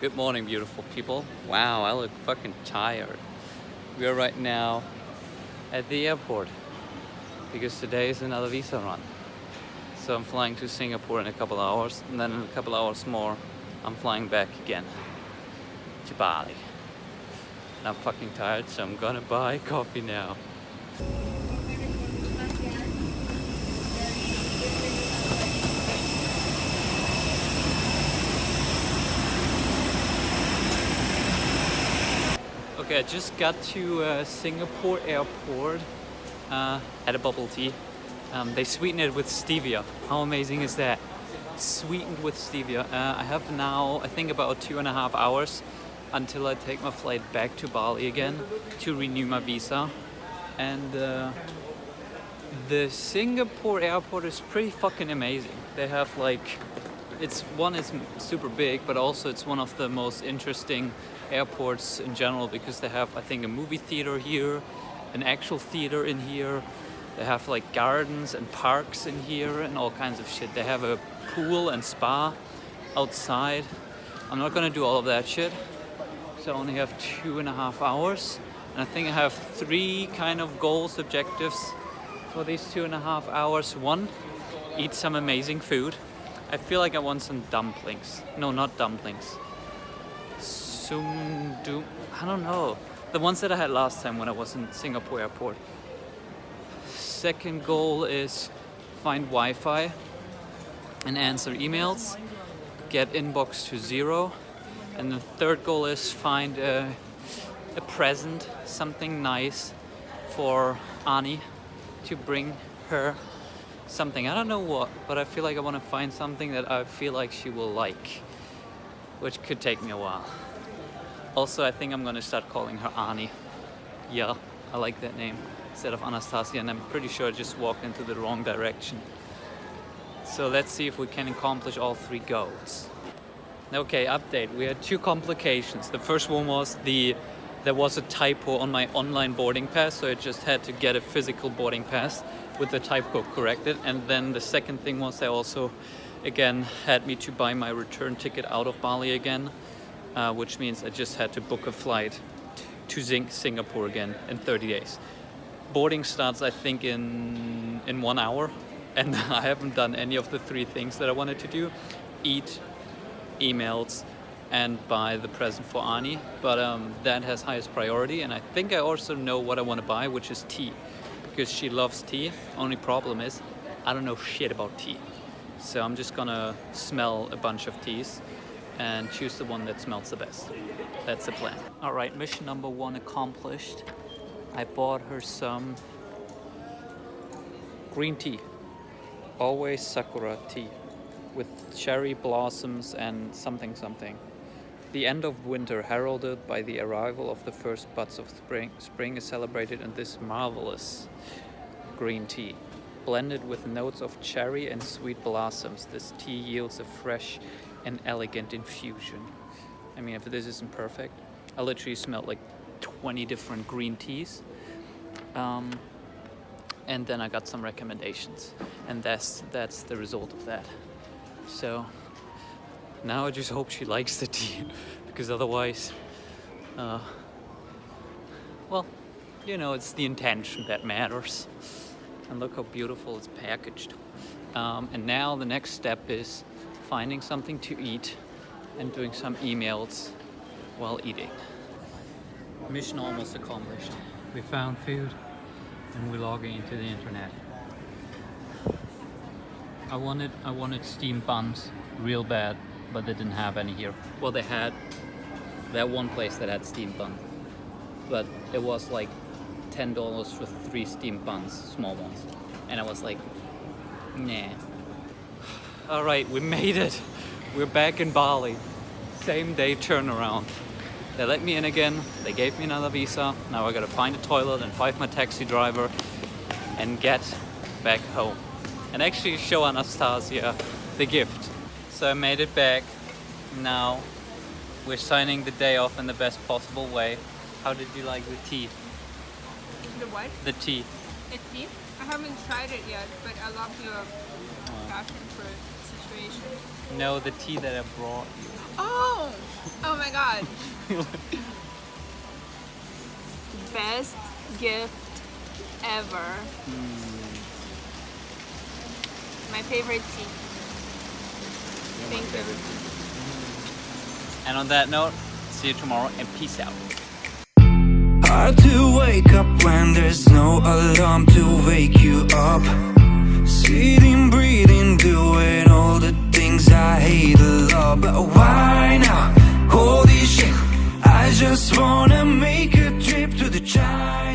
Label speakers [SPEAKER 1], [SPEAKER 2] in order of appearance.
[SPEAKER 1] Good morning, beautiful people. Wow, I look fucking tired. We are right now at the airport because today is another visa run. So I'm flying to Singapore in a couple hours and then in a couple hours more I'm flying back again to Bali. And I'm fucking tired so I'm gonna buy coffee now. Okay, I just got to uh, Singapore airport, uh, had a bubble tea. Um, they sweeten it with stevia. How amazing is that? Sweetened with stevia. Uh, I have now, I think about two and a half hours until I take my flight back to Bali again to renew my visa. And uh, the Singapore airport is pretty fucking amazing. They have like, it's one is super big, but also it's one of the most interesting airports in general because they have, I think, a movie theater here, an actual theater in here. They have like gardens and parks in here and all kinds of shit. They have a pool and spa outside. I'm not gonna do all of that shit. So I only have two and a half hours. And I think I have three kind of goals, objectives for these two and a half hours. One, eat some amazing food. I feel like I want some dumplings. No, not dumplings. Sumdu, I don't know. The ones that I had last time when I was in Singapore airport. Second goal is find Wi-Fi and answer emails, get inbox to zero. And the third goal is find a, a present, something nice for Ani to bring her something. I don't know what, but I feel like I want to find something that I feel like she will like, which could take me a while. Also, I think I'm gonna start calling her Ani. Yeah, I like that name instead of Anastasia and I'm pretty sure I just walked into the wrong direction. So let's see if we can accomplish all three goals. Okay, update. We had two complications. The first one was the there was a typo on my online boarding pass, so I just had to get a physical boarding pass with the typo corrected. And then the second thing was they also, again, had me to buy my return ticket out of Bali again uh, which means I just had to book a flight to Sing Singapore again in 30 days. Boarding starts, I think, in, in one hour, and I haven't done any of the three things that I wanted to do. Eat, emails, and buy the present for Ani, but um, that has highest priority, and I think I also know what I want to buy, which is tea, because she loves tea. Only problem is, I don't know shit about tea. So I'm just gonna smell a bunch of teas and choose the one that smells the best. That's the plan. All right, mission number one accomplished. I bought her some green tea. Always Sakura tea with cherry blossoms and something something. The end of winter heralded by the arrival of the first buds of spring, spring is celebrated in this marvelous green tea. Blended with notes of cherry and sweet blossoms, this tea yields a fresh and elegant infusion. I mean, if this isn't perfect, I literally smelled like 20 different green teas. Um, and then I got some recommendations and that's that's the result of that. So now I just hope she likes the tea because otherwise, uh, well, you know, it's the intention that matters. And look how beautiful it's packaged. Um, and now the next step is finding something to eat and doing some emails while eating. Mission almost accomplished. We found food and we're logging into the internet. I wanted I wanted steamed buns real bad, but they didn't have any here. Well, they had that one place that had steamed bun, but it was like $10 for three steamed buns, small ones. And I was like, nah, all right, we made it. We're back in Bali. Same day turnaround. They let me in again. They gave me another visa. Now I gotta find a toilet and find my taxi driver and get back home. And actually show Anastasia the gift. So I made it back. Now we're signing the day off in the best possible way. How did you like the tea?
[SPEAKER 2] The what?
[SPEAKER 1] The tea.
[SPEAKER 2] The tea? I haven't tried it yet, but I love your passion for situation.
[SPEAKER 1] No, the tea that I brought you.
[SPEAKER 2] Oh! Oh my god. Best gift ever. Hmm. My favorite tea. Thank you.
[SPEAKER 1] And on that note, see you tomorrow and peace out.
[SPEAKER 3] Hard to wake up when there's no alarm to wake you up. Sitting, breathing, doing all the things I hate a lot. But why now? Holy shit, I just wanna make a trip to the China.